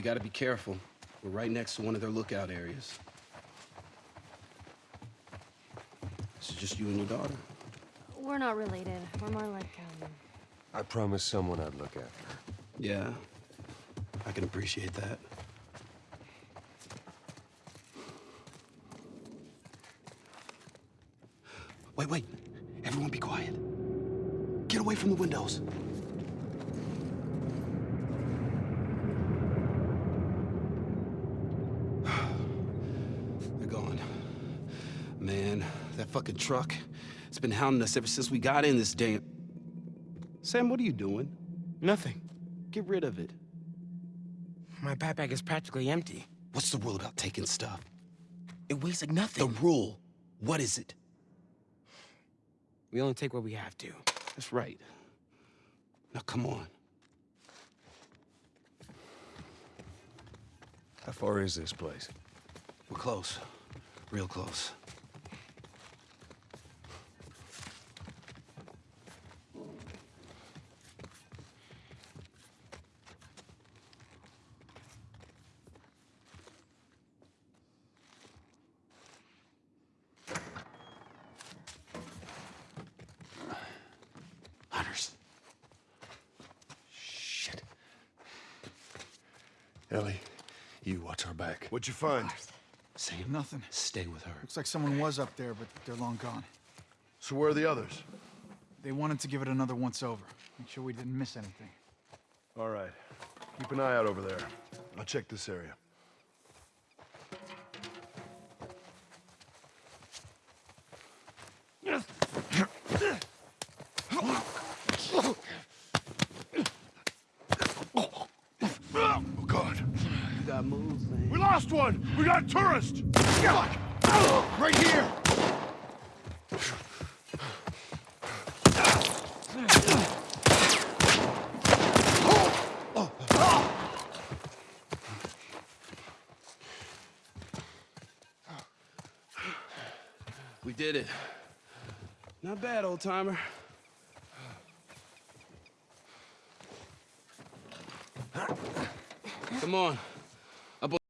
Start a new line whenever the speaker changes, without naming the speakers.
We gotta be careful. We're right next to one of their lookout areas. This is just you and your daughter?
We're not related. We're more like, um...
I promised someone I'd look after.
Yeah. I can appreciate that. Wait, wait. Everyone be quiet. Get away from the windows. They're gone. Man, that fucking truck, it's been hounding us ever since we got in this damn... Sam, what are you doing?
Nothing.
Get rid of it.
My backpack is practically empty.
What's the rule about taking stuff?
It weighs like nothing.
The rule. What is it?
We only take what we have to.
That's right. Now, come on.
How far is this place?
We're close. Real close.
Ellie, you watch our back.
What'd you find?
Sam,
Nothing.
stay with her.
Looks like someone was up there, but they're long gone.
So where are the others?
They wanted to give it another once over. Make sure we didn't miss anything.
All right. Keep an eye out over there. I'll check this area.
You got moves, man.
We lost one! We got a tourist! Fuck! Right here!
We did it. Not bad, old timer. Come on.